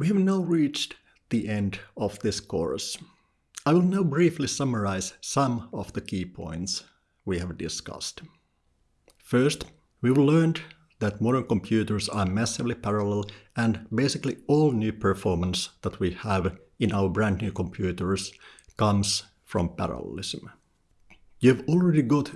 We have now reached the end of this course. I will now briefly summarize some of the key points we have discussed. First, we've learned that modern computers are massively parallel and basically all new performance that we have in our brand new computers comes from parallelism. You've already got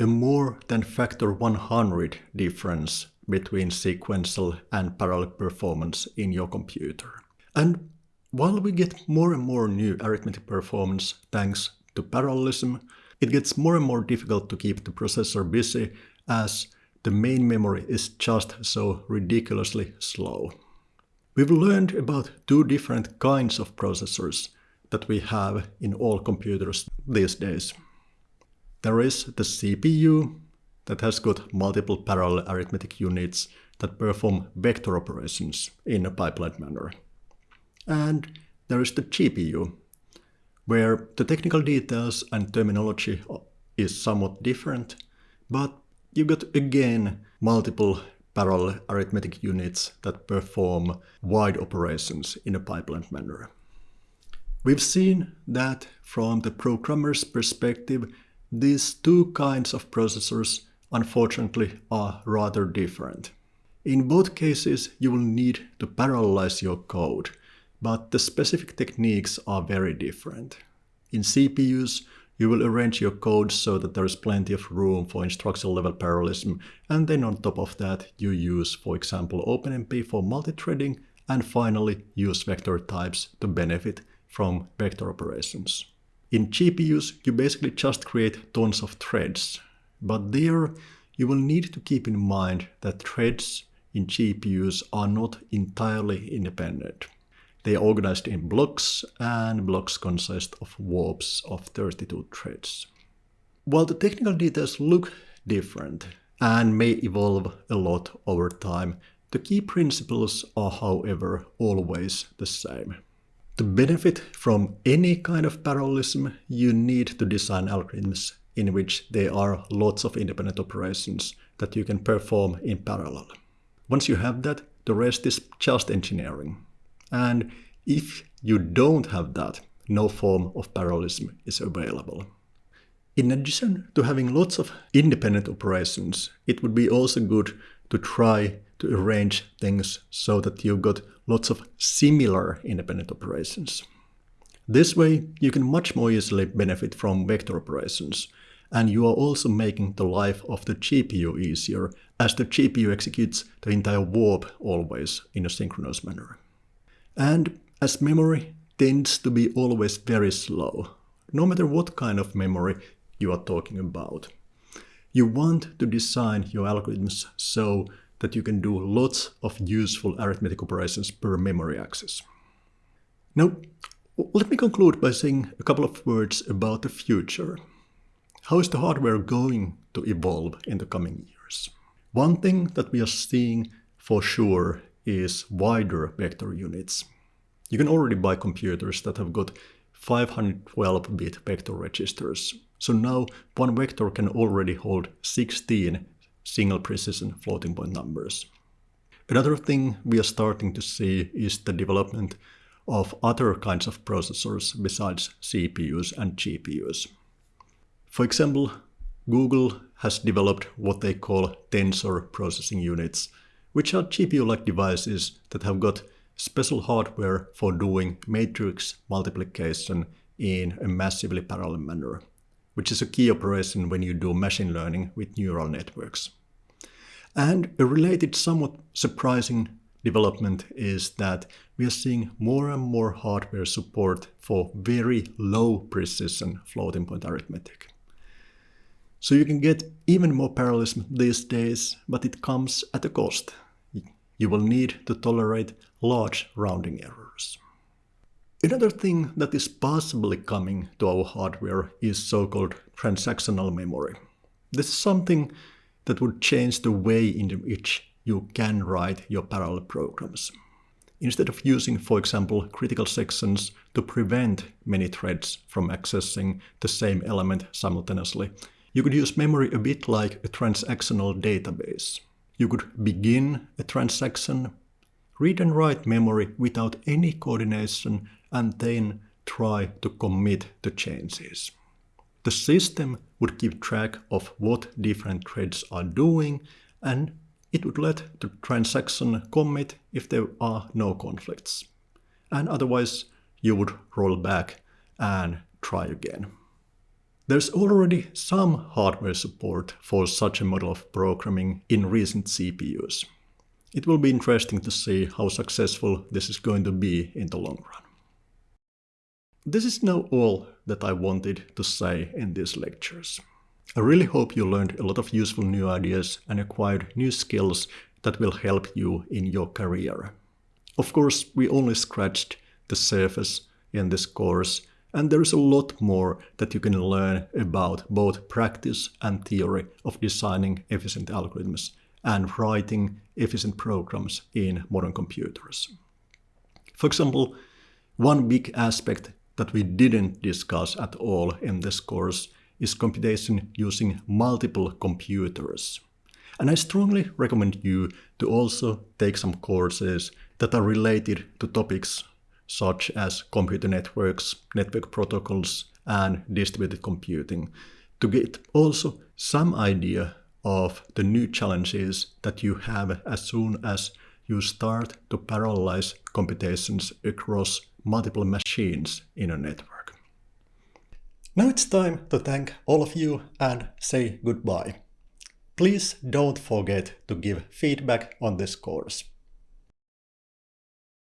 a more than factor 100 difference between sequential and parallel performance in your computer. And while we get more and more new arithmetic performance thanks to parallelism, it gets more and more difficult to keep the processor busy as the main memory is just so ridiculously slow. We've learned about two different kinds of processors that we have in all computers these days. There is the CPU that has got multiple parallel arithmetic units that perform vector operations in a pipeline manner. And there is the GPU, where the technical details and terminology is somewhat different, but you got again multiple parallel arithmetic units that perform wide operations in a pipeline manner. We've seen that from the programmer's perspective, these two kinds of processors unfortunately are rather different. In both cases, you will need to parallelize your code but the specific techniques are very different. In CPUs, you will arrange your code so that there is plenty of room for instruction level parallelism, and then on top of that, you use, for example, OpenMP for multithreading, and finally use vector types to benefit from vector operations. In GPUs, you basically just create tons of threads, but there you will need to keep in mind that threads in GPUs are not entirely independent. They are organized in blocks, and blocks consist of warps of 32 threads. While the technical details look different and may evolve a lot over time, the key principles are however always the same. To benefit from any kind of parallelism, you need to design algorithms in which there are lots of independent operations that you can perform in parallel. Once you have that, the rest is just engineering. And if you don't have that, no form of parallelism is available. In addition to having lots of independent operations, it would be also good to try to arrange things so that you've got lots of similar independent operations. This way, you can much more easily benefit from vector operations, and you are also making the life of the GPU easier, as the GPU executes the entire warp always in a synchronous manner. And as memory tends to be always very slow, no matter what kind of memory you are talking about. You want to design your algorithms so that you can do lots of useful arithmetic operations per memory access. Now, let me conclude by saying a couple of words about the future. How is the hardware going to evolve in the coming years? One thing that we are seeing for sure is wider vector units. You can already buy computers that have got 512-bit vector registers. So now one vector can already hold 16 single precision floating point numbers. Another thing we are starting to see is the development of other kinds of processors besides CPUs and GPUs. For example, Google has developed what they call tensor processing units, which are GPU-like devices that have got special hardware for doing matrix multiplication in a massively parallel manner, which is a key operation when you do machine learning with neural networks. And a related somewhat surprising development is that we are seeing more and more hardware support for very low precision floating point arithmetic. So you can get even more parallelism these days, but it comes at a cost. You will need to tolerate large rounding errors. Another thing that is possibly coming to our hardware is so-called transactional memory. This is something that would change the way in which you can write your parallel programs. Instead of using, for example, critical sections to prevent many threads from accessing the same element simultaneously, you could use memory a bit like a transactional database. You could begin a transaction read and write memory without any coordination and then try to commit the changes. The system would keep track of what different threads are doing and it would let the transaction commit if there are no conflicts. And otherwise you would roll back and try again. There's already some hardware support for such a model of programming in recent CPUs. It will be interesting to see how successful this is going to be in the long run. This is now all that I wanted to say in these lectures. I really hope you learned a lot of useful new ideas and acquired new skills that will help you in your career. Of course, we only scratched the surface in this course and there is a lot more that you can learn about both practice and theory of designing efficient algorithms and writing efficient programs in modern computers. For example, one big aspect that we didn't discuss at all in this course is computation using multiple computers. And I strongly recommend you to also take some courses that are related to topics such as computer networks, network protocols, and distributed computing, to get also some idea of the new challenges that you have as soon as you start to parallelize computations across multiple machines in a network. Now it's time to thank all of you and say goodbye. Please don't forget to give feedback on this course.